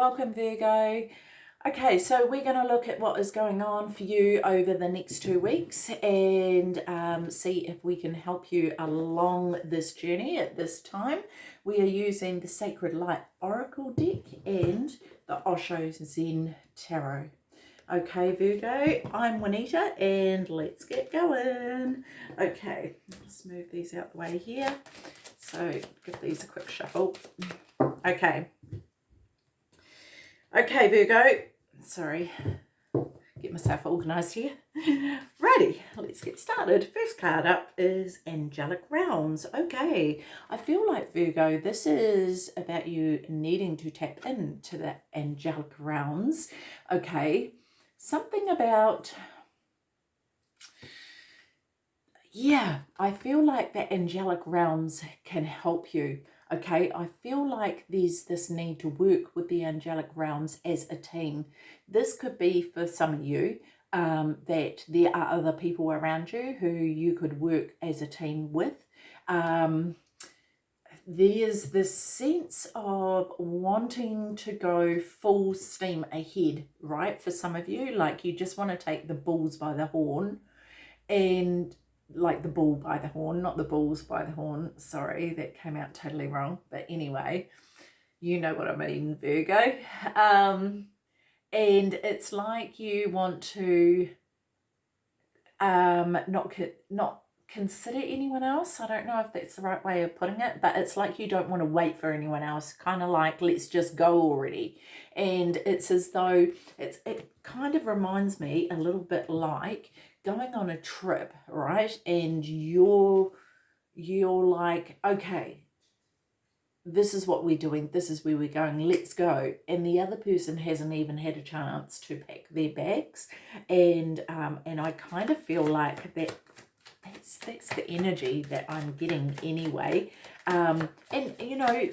Welcome Virgo. Okay, so we're going to look at what is going on for you over the next two weeks and um, see if we can help you along this journey at this time. We are using the Sacred Light Oracle deck and the Osho Zen Tarot. Okay, Virgo, I'm Juanita and let's get going. Okay, let's move these out the way here. So give these a quick shuffle. Okay. Okay, Virgo. Sorry. Get myself organised here. Ready, let's get started. First card up is Angelic Realms. Okay, I feel like Virgo, this is about you needing to tap into the angelic realms. Okay, something about yeah, I feel like the angelic realms can help you okay? I feel like there's this need to work with the angelic realms as a team. This could be for some of you um, that there are other people around you who you could work as a team with. Um, there's this sense of wanting to go full steam ahead right for some of you. Like you just want to take the bulls by the horn and like the bull by the horn, not the bulls by the horn. Sorry, that came out totally wrong. But anyway, you know what I mean, Virgo. Um, and it's like you want to um, not, not consider anyone else. I don't know if that's the right way of putting it, but it's like you don't want to wait for anyone else. Kind of like, let's just go already. And it's as though it's it kind of reminds me a little bit like going on a trip, right? And you're you're like, okay, this is what we're doing, this is where we're going, let's go. And the other person hasn't even had a chance to pack their bags. And um, and I kind of feel like that that's that's the energy that I'm getting anyway. Um, and you know,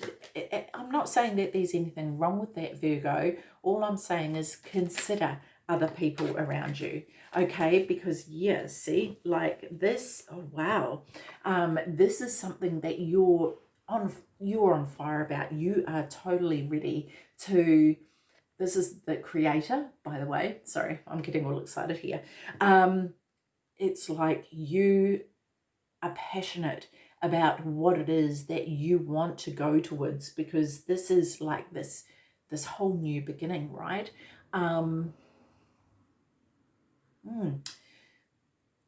I'm not saying that there's anything wrong with that Virgo. All I'm saying is consider other people around you okay? Because yeah see like this oh wow. Um this is something that you're on you're on fire about. You are totally ready to this is the creator by the way. Sorry i'm getting all excited here. Um it's like you are passionate about what it is that you want to go towards because this is like this this whole new beginning right? Um Mm.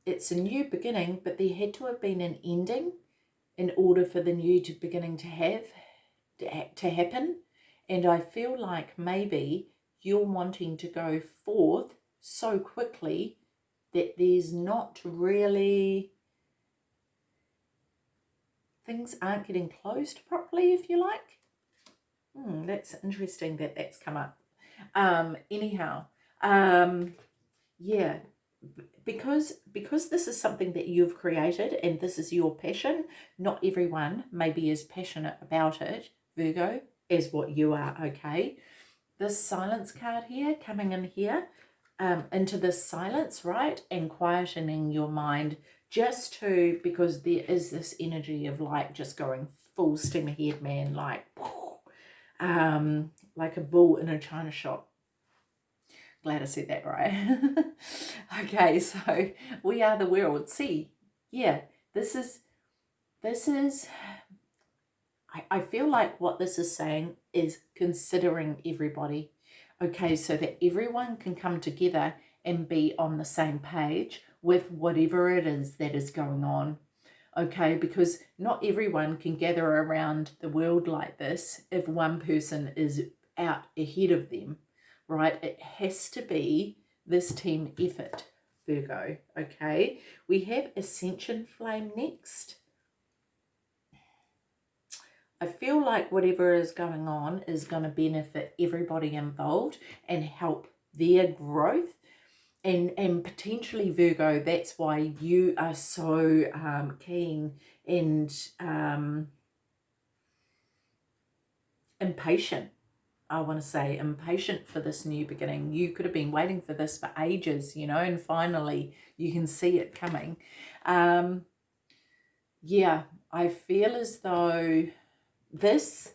It's a new beginning, but there had to have been an ending in order for the new to beginning to have to happen. And I feel like maybe you're wanting to go forth so quickly that there's not really things aren't getting closed properly, if you like. Hmm, that's interesting that that's come up. Um, anyhow, um, yeah because because this is something that you've created and this is your passion not everyone may be as passionate about it virgo as what you are okay? This silence card here coming in here um, into this silence right and quietening your mind just to because there is this energy of like just going full steam ahead man like um like a bull in a china shop Glad I said that right. okay, so we are the world. See, yeah, this is, this is, I, I feel like what this is saying is considering everybody. Okay, so that everyone can come together and be on the same page with whatever it is that is going on okay because not everyone can gather around the world like this if one person is out ahead of them right? It has to be this team effort, Virgo, okay? We have Ascension Flame next. I feel like whatever is going on is going to benefit everybody involved and help their growth. And, and potentially, Virgo, that's why you are so um, keen and um, impatient I want to say, impatient for this new beginning. You could have been waiting for this for ages, you know, and finally you can see it coming. Um, yeah, I feel as though this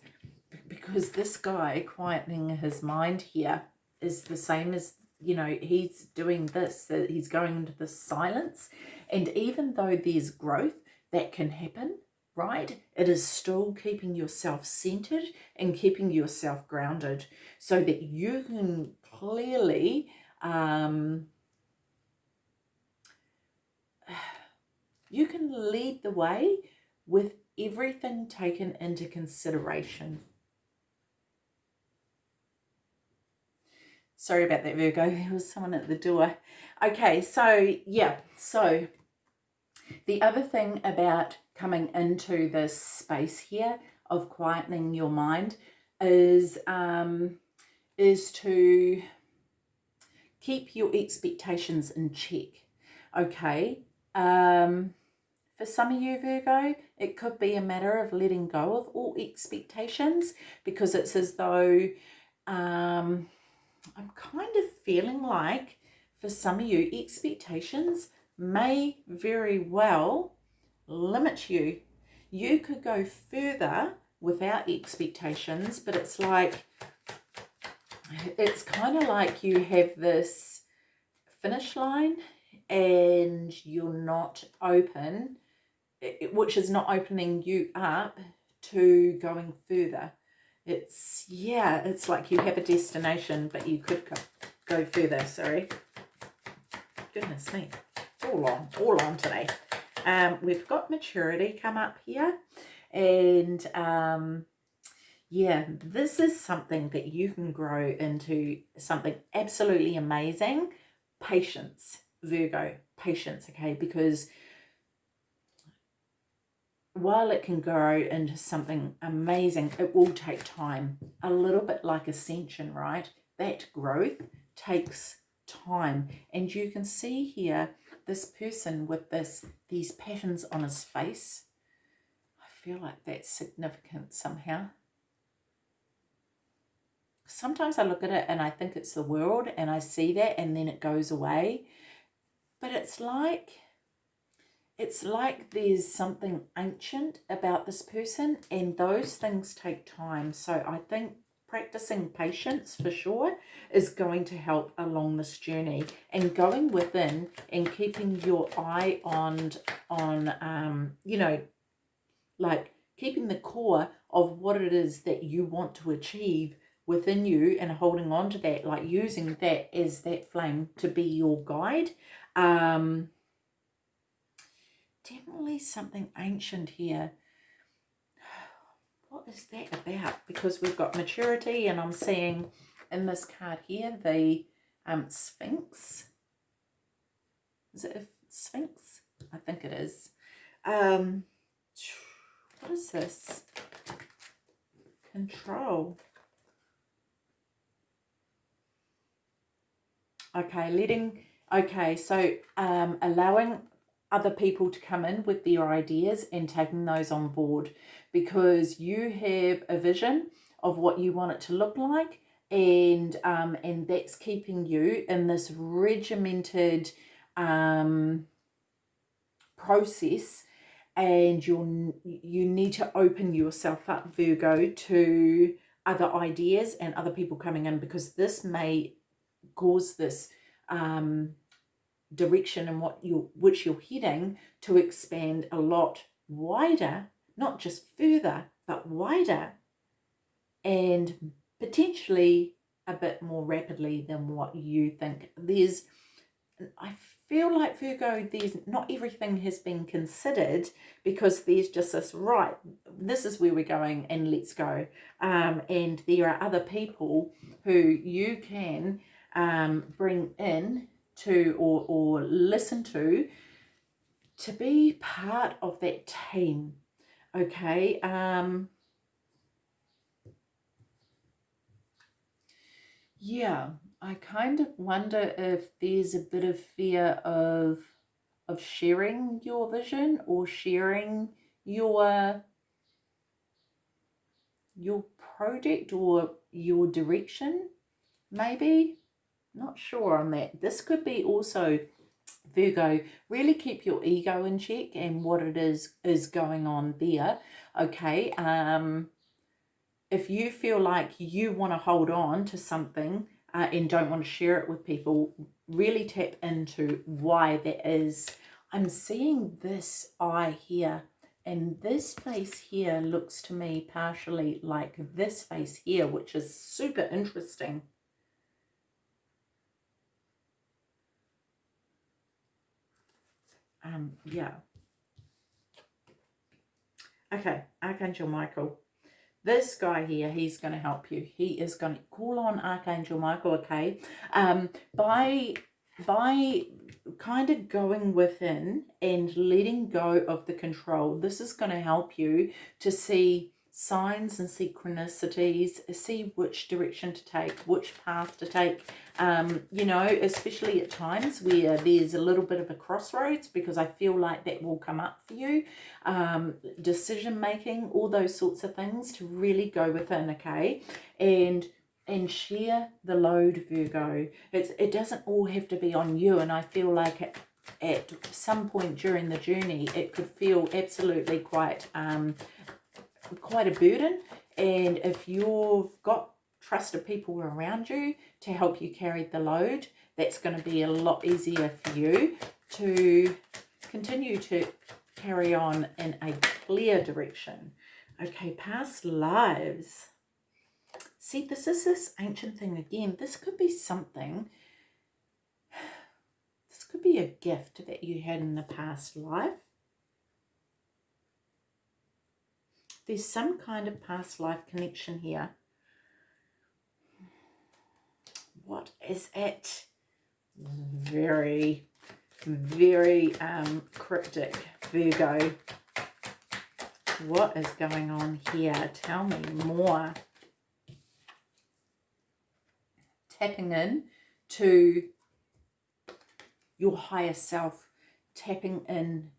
because this guy quietening his mind here is the same as you know he's doing this he's going into the silence and even though there's growth that can happen right it is still keeping yourself centered and keeping yourself grounded so that you can clearly um, you can lead the way with everything taken into consideration Sorry about that, Virgo. There was someone at the door. Okay, so yeah, so the other thing about coming into this space here of quietening your mind is um, is to keep your expectations in check. Okay. Um, for some of you, Virgo, it could be a matter of letting go of all expectations because it's as though um, I'm kind of feeling like for some of you, expectations may very well limit you. You could go further without expectations, but it's like, it's kind of like you have this finish line and you're not open, which is not opening you up to going further. It's yeah it's like you have a destination but you could go, go further sorry. Goodness me. All on all on today um we've got maturity come up here and um yeah this is something that you can grow into something absolutely amazing patience virgo patience okay because while it can grow into something amazing, it will take time. A little bit like ascension, right? That growth takes time. And you can see here this person with this these patterns on his face. I feel like that's significant somehow. Sometimes I look at it and I think it's the world and I see that and then it goes away. But it's like it's like there's something ancient about this person and those things take time. So I think practicing patience for sure is going to help along this journey and going within and keeping your eye on, on um, you know, like keeping the core of what it is that you want to achieve within you and holding on to that, like using that as that flame to be your guide. Um, definitely something ancient here. What is that about? Because we've got maturity and I'm seeing in this card here the um, Sphinx. Is it Sphinx? I think it is. Um, what is this? Control. Okay, letting, okay, so um, allowing other people to come in with their ideas and taking those on board. Because you have a vision of what you want it to look like and um, and that's keeping you in this regimented um, process and you you need to open yourself up Virgo to other ideas and other people coming in because this may cause this um, direction and what you which you're heading to expand a lot wider, not just further, but wider and potentially a bit more rapidly than what you think. There's, I feel like Virgo, there's not everything has been considered because there's just this, right, this is where we're going and let's go. Um, and there are other people who you can um, bring in to or, or listen to to be part of that team okay? Um yeah i kind of wonder if there's a bit of fear of of sharing your vision or sharing your your project or your direction maybe not sure on that. This could be also, Virgo, really keep your ego in check and what it is is going on there. Okay. Um, if you feel like you want to hold on to something uh, and don't want to share it with people, really tap into why that is. I'm seeing this eye here and this face here looks to me partially like this face here, which is super interesting. Um, yeah. Okay, Archangel Michael. This guy here, he's going to help you. He is going to call on Archangel Michael, okay? Um, by by kind of going within and letting go of the control, this is going to help you to see signs and synchronicities, see which direction to take, which path to take, um, you know, especially at times where there's a little bit of a crossroads because I feel like that will come up for you, um, decision making, all those sorts of things to really go within, okay? And and share the load, Virgo. It's, it doesn't all have to be on you, and I feel like at, at some point during the journey, it could feel absolutely quite um, quite a burden. And if you've got trusted people around you to help you carry the load, that's going to be a lot easier for you to continue to carry on in a clear direction. Okay, past lives. See, this is this ancient thing again. This could be something, this could be a gift that you had in the past life. There's some kind of past life connection here. What is it? Very, very um, cryptic, Virgo. What is going on here? Tell me more. Tapping in to your higher self, tapping in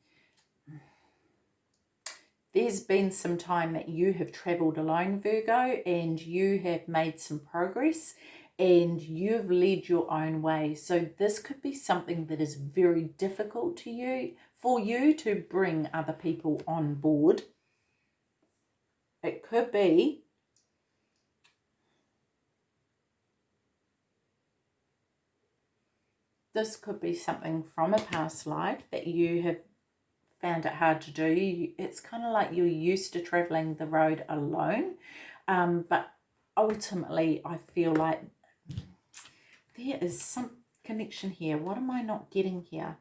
there's been some time that you have traveled alone, Virgo, and you have made some progress and you've led your own way. So this could be something that is very difficult to you, for you to bring other people on board. It could be this could be something from a past life that you have found it hard to do. It's kind of like you're used to traveling the road alone. Um, but ultimately, I feel like there is some connection here. What am I not getting here?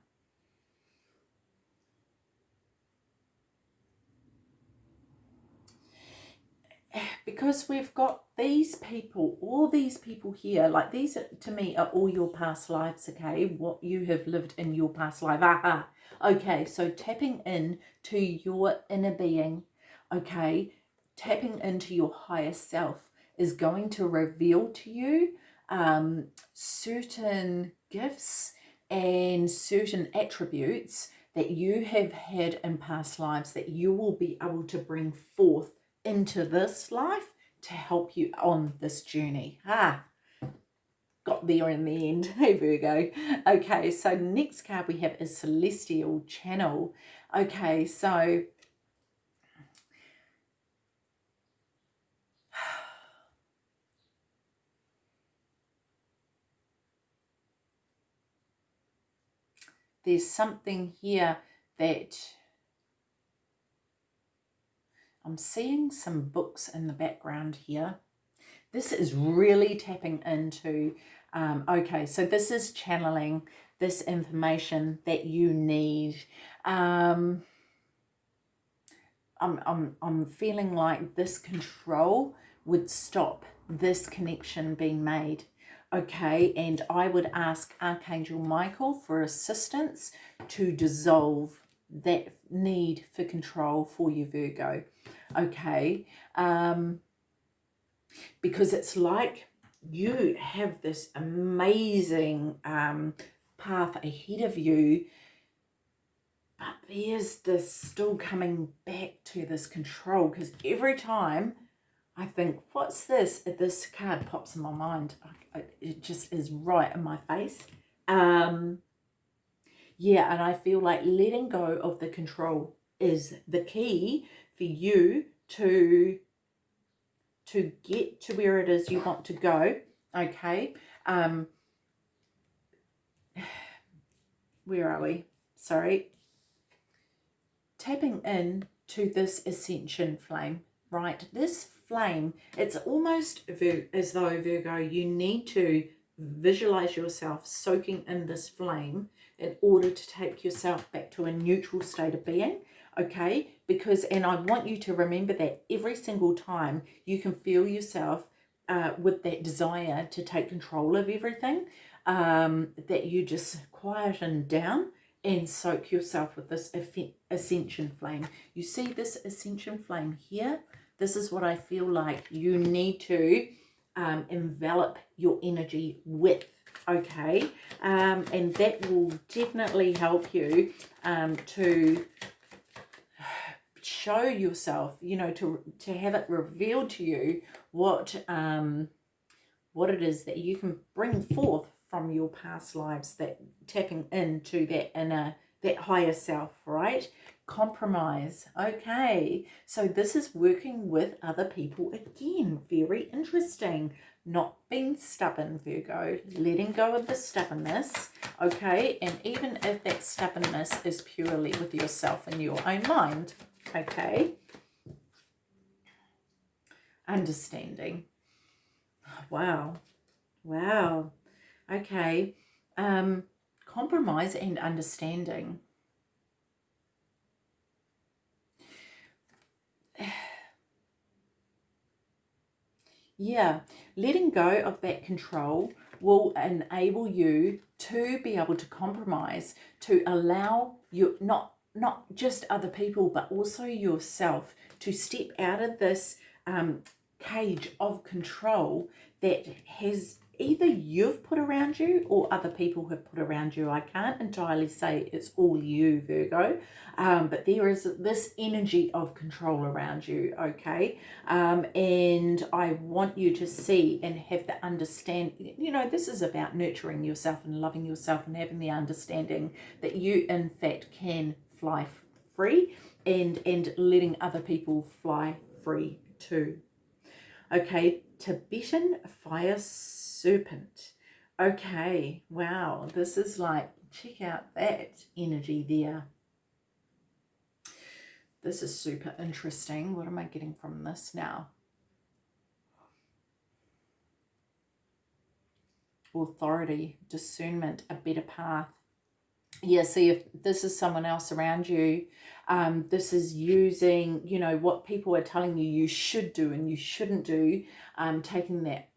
Because we've got these people, all these people here, like these are, to me are all your past lives, okay? What you have lived in your past life. Aha. Okay, so tapping in to your inner being, okay, tapping into your higher self is going to reveal to you um, certain gifts and certain attributes that you have had in past lives that you will be able to bring forth into this life to help you on this journey. Ah, got there in the end. Hey, Virgo. Okay, so next card we have is Celestial Channel. Okay, so there's something here that I'm seeing some books in the background here. This is really tapping into, um, okay, so this is channeling this information that you need. Um, I'm, I'm, I'm feeling like this control would stop this connection being made. Okay, and I would ask Archangel Michael for assistance to dissolve that need for control for you, Virgo okay um because it's like you have this amazing um path ahead of you but there's this still coming back to this control because every time I think, what's this? This card pops in my mind. It just is right in my face. Um, yeah, and I feel like letting go of the control is the key for you to to get to where it is you want to go, okay? Um, where are we? Sorry. Tapping in to this ascension flame, right? This flame, it's almost as though, Virgo, you need to visualize yourself soaking in this flame in order to take yourself back to a neutral state of being okay? Because and i want you to remember that every single time you can feel yourself uh, with that desire to take control of everything um, that you just quieten down and soak yourself with this ascension flame. You see this ascension flame here? This is what i feel like you need to um, envelop your energy with okay um, and that will definitely help you um, to show yourself you know to to have it revealed to you what um what it is that you can bring forth from your past lives that tapping into that inner that higher self right compromise. Okay so this is working with other people again. Very interesting. Not being stubborn virgo. Letting go of the stubbornness okay? And even if that stubbornness is purely with yourself and your own mind okay? Understanding. Wow. Wow. Okay. Um compromise and understanding yeah letting go of that control will enable you to be able to compromise to allow you not not just other people but also yourself to step out of this um, cage of control that has either you've put around you or other people have put around you. I can't entirely say it's all you, Virgo, um, but there is this energy of control around you, okay? Um, and I want you to see and have the understand, you know, this is about nurturing yourself and loving yourself and having the understanding that you, in fact, can fly free and, and letting other people fly free too. Okay, Tibetan fire serpent. Okay, wow, this is like, check out that energy there. This is super interesting. What am I getting from this now? Authority, discernment, a better path. Yeah, see if this is someone else around you, um, this is using, you know, what people are telling you you should do and you shouldn't do, um, taking that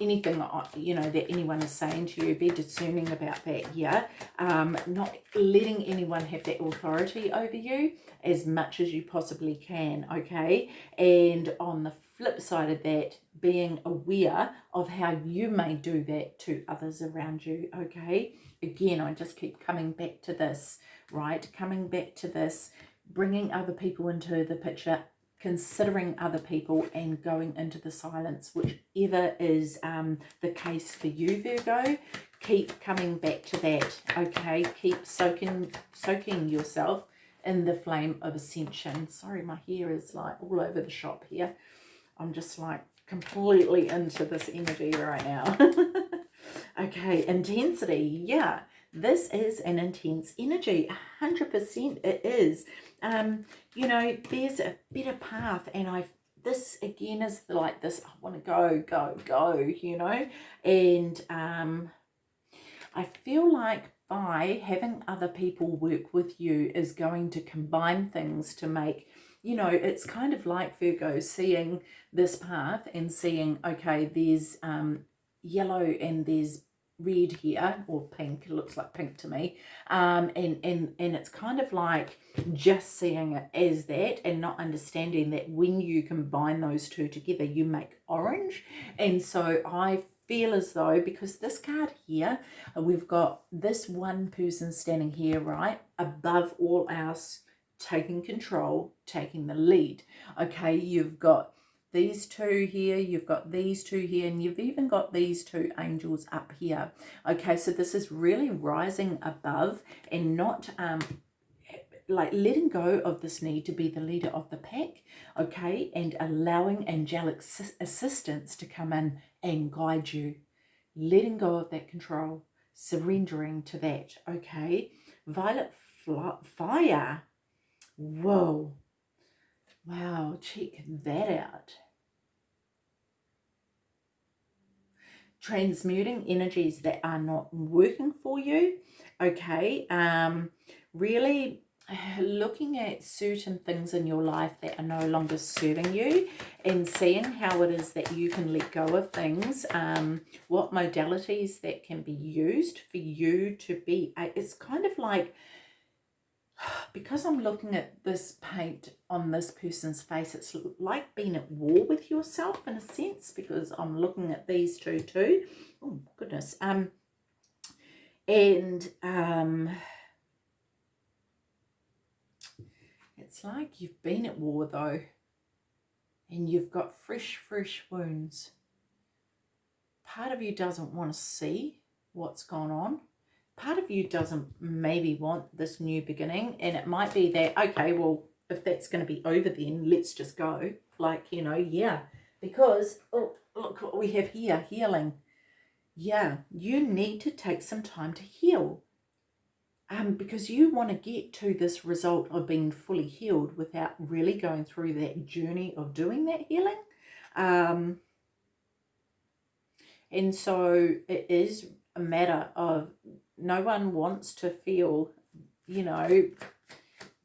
anything you know that anyone is saying to you be discerning about that yeah um not letting anyone have that authority over you as much as you possibly can okay? And on the flip side of that being aware of how you may do that to others around you okay? Again i just keep coming back to this right coming back to this bringing other people into the picture considering other people and going into the silence, whichever is um, the case for you, Virgo. Keep coming back to that, okay? Keep soaking, soaking yourself in the flame of ascension. Sorry, my hair is like all over the shop here. I'm just like completely into this energy right now. okay, intensity. Yeah, this is an intense energy. 100% it is um, you know, there's a better path and I this again is like this, I want to go, go, go, you know, and um, I feel like by having other people work with you is going to combine things to make, you know, it's kind of like Virgo seeing this path and seeing, okay, there's um, yellow and there's red here or pink it looks like pink to me um and and and it's kind of like just seeing it as that and not understanding that when you combine those two together you make orange. And so i feel as though because this card here we've got this one person standing here right above all else taking control taking the lead. Okay you've got these two here, you've got these two here, and you've even got these two angels up here. Okay, so this is really rising above and not um, like letting go of this need to be the leader of the pack, okay, and allowing angelic assistance to come in and guide you. Letting go of that control, surrendering to that, okay. Violet fire. Whoa. Wow, check that out. Transmuting energies that are not working for you, okay. Um, really looking at certain things in your life that are no longer serving you and seeing how it is that you can let go of things um what modalities that can be used for you to be it's kind of like because I'm looking at this paint on this person's face, it's like being at war with yourself in a sense, because I'm looking at these two too. Oh, goodness. Um, and um, it's like you've been at war though, and you've got fresh, fresh wounds. Part of you doesn't want to see what's gone on part of you doesn't maybe want this new beginning and it might be that okay well if that's going to be over then let's just go. Like you know yeah. Because oh look what we have here healing. Yeah you need to take some time to heal. Um because you want to get to this result of being fully healed without really going through that journey of doing that healing. Um and so it is a matter of no one wants to feel, you know,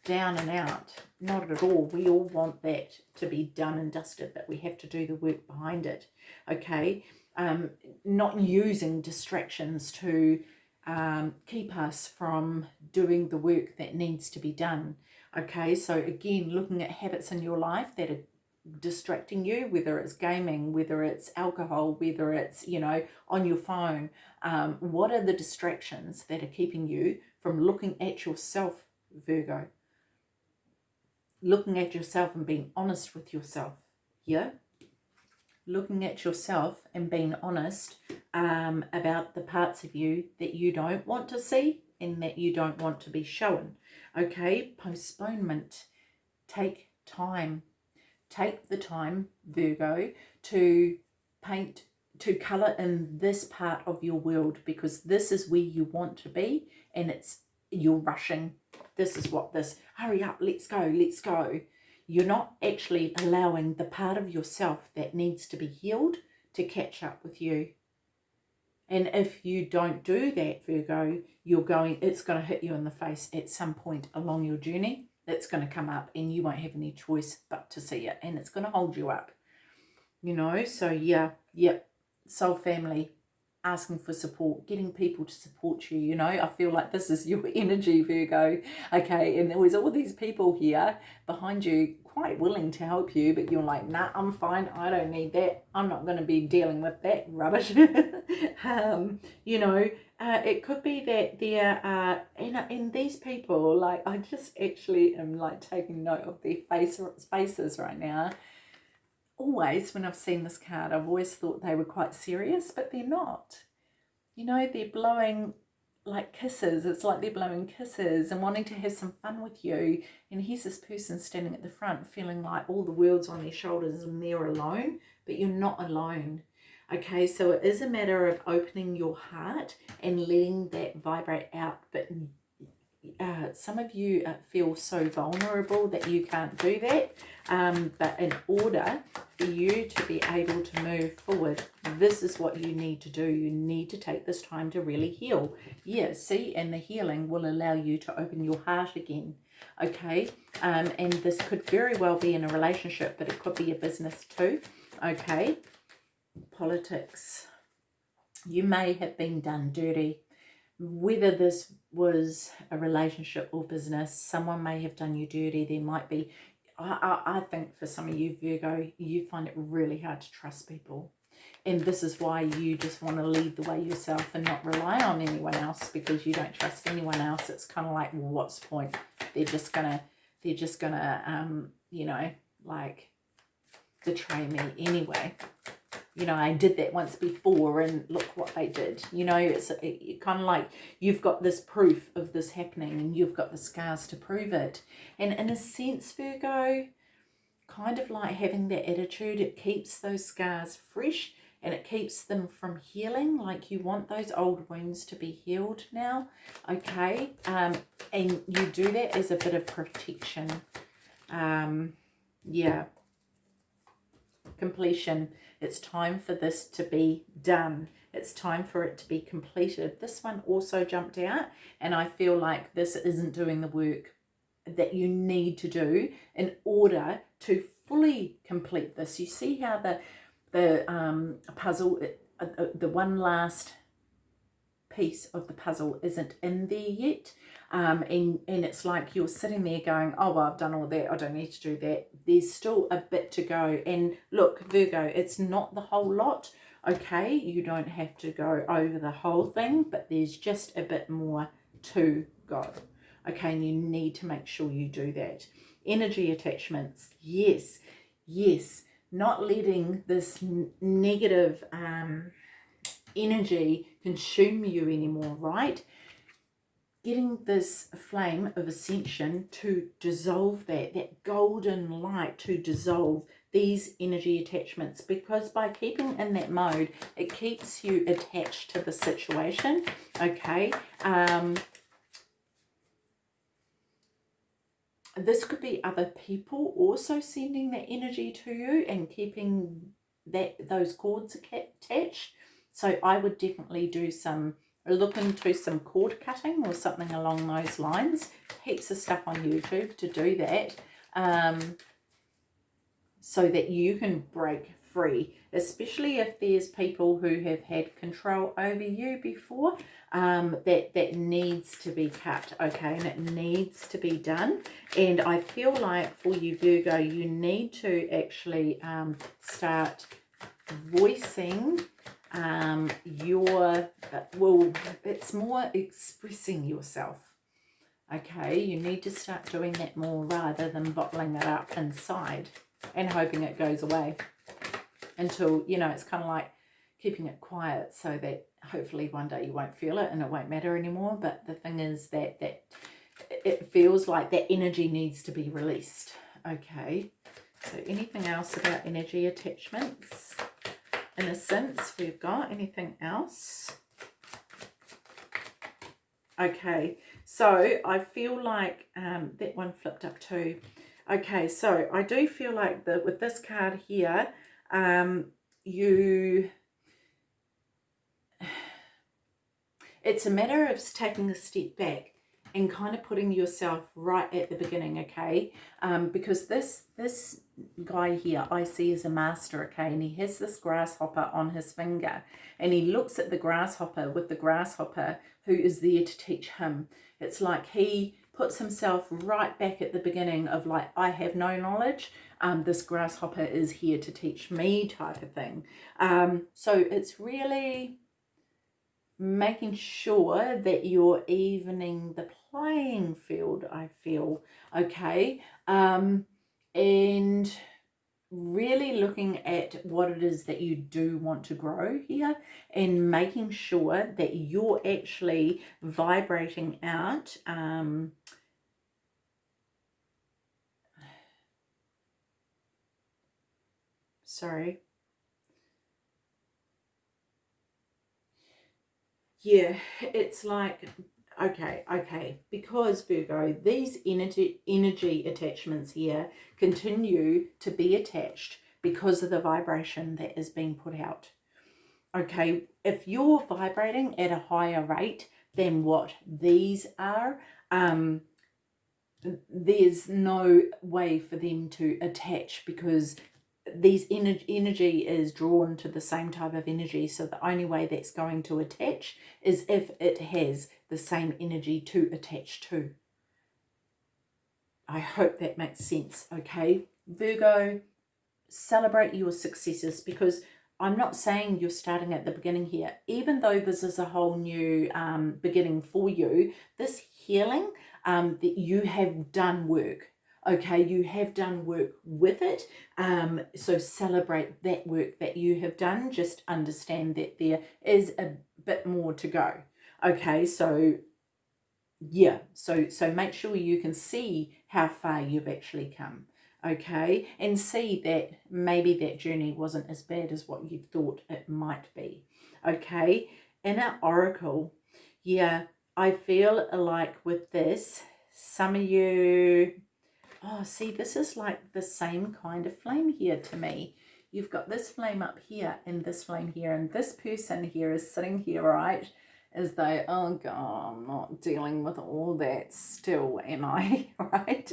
down and out. Not at all. We all want that to be done and dusted, but we have to do the work behind it. Okay. Um, not using distractions to um, keep us from doing the work that needs to be done. Okay, so again, looking at habits in your life that are distracting you, whether it's gaming, whether it's alcohol, whether it's, you know, on your phone. Um, what are the distractions that are keeping you from looking at yourself, Virgo? Looking at yourself and being honest with yourself. Yeah? Looking at yourself and being honest um, about the parts of you that you don't want to see and that you don't want to be shown. Okay? Postponement. Take time take the time, Virgo, to paint, to colour in this part of your world because this is where you want to be and it's you're rushing. This is what this, hurry up, let's go, let's go. You're not actually allowing the part of yourself that needs to be healed to catch up with you. And if you don't do that, Virgo, you're going, it's going to hit you in the face at some point along your journey that's going to come up and you won't have any choice but to see it and it's going to hold you up you know? So yeah yep. Soul family asking for support getting people to support you you know? I feel like this is your energy virgo okay? And there was all these people here behind you quite willing to help you but you're like nah i'm fine. I don't need that. I'm not going to be dealing with that rubbish. Um you know uh, it could be that there are in, in these people like i just actually am like taking note of their face faces right now always when I've seen this card, I've always thought they were quite serious, but they're not. You know, they're blowing like kisses. It's like they're blowing kisses and wanting to have some fun with you. And here's this person standing at the front feeling like all the world's on their shoulders and they're alone, but you're not alone. Okay, so it is a matter of opening your heart and letting that vibrate out, but uh, some of you uh, feel so vulnerable that you can't do that. Um, but in order for you to be able to move forward, this is what you need to do. You need to take this time to really heal. Yeah, see, and the healing will allow you to open your heart again. Okay, um, and this could very well be in a relationship, but it could be a business too. Okay, politics. You may have been done dirty whether this was a relationship or business, someone may have done you dirty. There might be, I, I, I think for some of you, Virgo, you find it really hard to trust people. And this is why you just want to lead the way yourself and not rely on anyone else because you don't trust anyone else. It's kind of like, well, what's the point? They're just going to, they're just going to, um, you know, like betray me anyway you know, I did that once before and look what they did. You know, it's it, it kind of like you've got this proof of this happening and you've got the scars to prove it. And in a sense, Virgo, kind of like having that attitude, it keeps those scars fresh and it keeps them from healing. Like you want those old wounds to be healed now okay? Um and you do that as a bit of protection. Um yeah. Completion it's time for this to be done. It's time for it to be completed. This one also jumped out and I feel like this isn't doing the work that you need to do in order to fully complete this. You see how the the um, puzzle, uh, uh, the one last piece of the puzzle isn't in there yet um, and, and it's like you're sitting there going, oh, well, I've done all that. I don't need to do that. There's still a bit to go. And look, Virgo, it's not the whole lot. Okay, you don't have to go over the whole thing, but there's just a bit more to go. Okay, and you need to make sure you do that. Energy attachments, yes, yes. Not letting this negative um, energy consume you anymore, right? getting this flame of ascension to dissolve that, that golden light to dissolve these energy attachments because by keeping in that mode, it keeps you attached to the situation, okay? Um, this could be other people also sending that energy to you and keeping that those cords attached. So I would definitely do some look into some cord cutting or something along those lines. Heaps of stuff on YouTube to do that um, so that you can break free, especially if there's people who have had control over you before, um, that, that needs to be cut, okay, and it needs to be done. And I feel like for you, Virgo, you need to actually um, start voicing um, your, well, it's more expressing yourself. Okay, you need to start doing that more rather than bottling it up inside and hoping it goes away until, you know, it's kind of like keeping it quiet so that hopefully one day you won't feel it and it won't matter anymore. But the thing is that, that it feels like that energy needs to be released. Okay, so anything else about energy attachments? Innocence we've got. Anything else? Okay, so I feel like um, that one flipped up too. Okay, so I do feel like that with this card here, um, you, it's a matter of taking a step back and kind of putting yourself right at the beginning, okay? Um, because this this guy here I see as a master, okay? And he has this grasshopper on his finger. And he looks at the grasshopper with the grasshopper who is there to teach him. It's like he puts himself right back at the beginning of like, I have no knowledge. Um, this grasshopper is here to teach me type of thing. Um, so it's really making sure that you're evening the playing field, I feel, okay? Um, and really looking at what it is that you do want to grow here and making sure that you're actually vibrating out um, sorry. Yeah it's like okay okay because virgo these energy energy attachments here continue to be attached because of the vibration that is being put out okay if you're vibrating at a higher rate than what these are um there's no way for them to attach because these energy, energy is drawn to the same type of energy. So the only way that's going to attach is if it has the same energy to attach to. I hope that makes sense, okay? Virgo, celebrate your successes because I'm not saying you're starting at the beginning here. Even though this is a whole new um, beginning for you, this healing um, that you have done work okay you have done work with it um so celebrate that work that you have done just understand that there is a bit more to go okay so yeah so so make sure you can see how far you've actually come okay? And see that maybe that journey wasn't as bad as what you thought it might be okay? In an oracle yeah i feel like with this some of you oh see this is like the same kind of flame here to me. You've got this flame up here and this flame here and this person here is sitting here right as they, oh God, I'm not dealing with all that still, am I? right?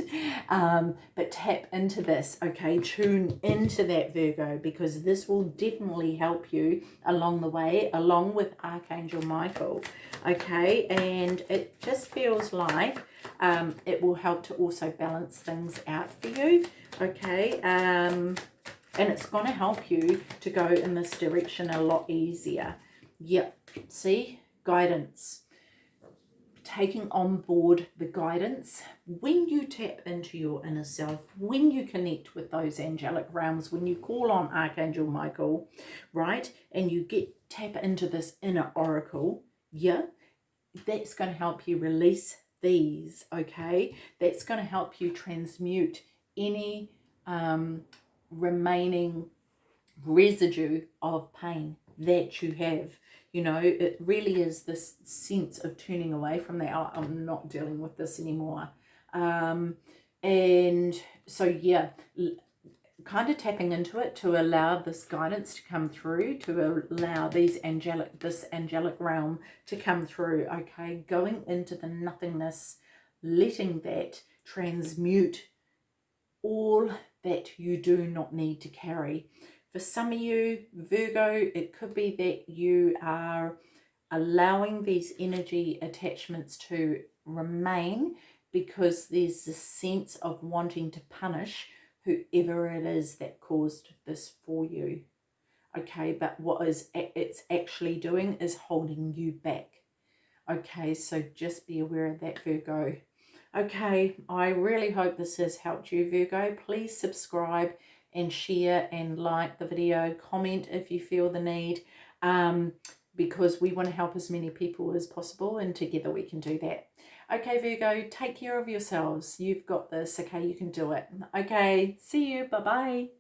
Um, but tap into this, okay? Tune into that Virgo because this will definitely help you along the way, along with Archangel Michael, okay? And it just feels like um, it will help to also balance things out for you, okay? Um, and it's going to help you to go in this direction a lot easier. Yep, see? Guidance. Taking on board the guidance when you tap into your inner self when you connect with those angelic realms when you call on archangel michael right and you get tap into this inner oracle yeah that's going to help you release these okay? That's going to help you transmute any um remaining residue of pain that you have you know it really is this sense of turning away from that oh, i'm not dealing with this anymore. Um and so yeah kind of tapping into it to allow this guidance to come through to allow these angelic this angelic realm to come through okay? Going into the nothingness letting that transmute all that you do not need to carry for some of you, Virgo, it could be that you are allowing these energy attachments to remain because there's this sense of wanting to punish whoever it is that caused this for you. Okay, but what is it's actually doing is holding you back. Okay, so just be aware of that, Virgo. Okay, I really hope this has helped you, Virgo. Please subscribe and share and like the video, comment if you feel the need, um, because we want to help as many people as possible and together we can do that. Okay, Virgo, take care of yourselves. You've got this. Okay, you can do it. Okay, see you. Bye-bye.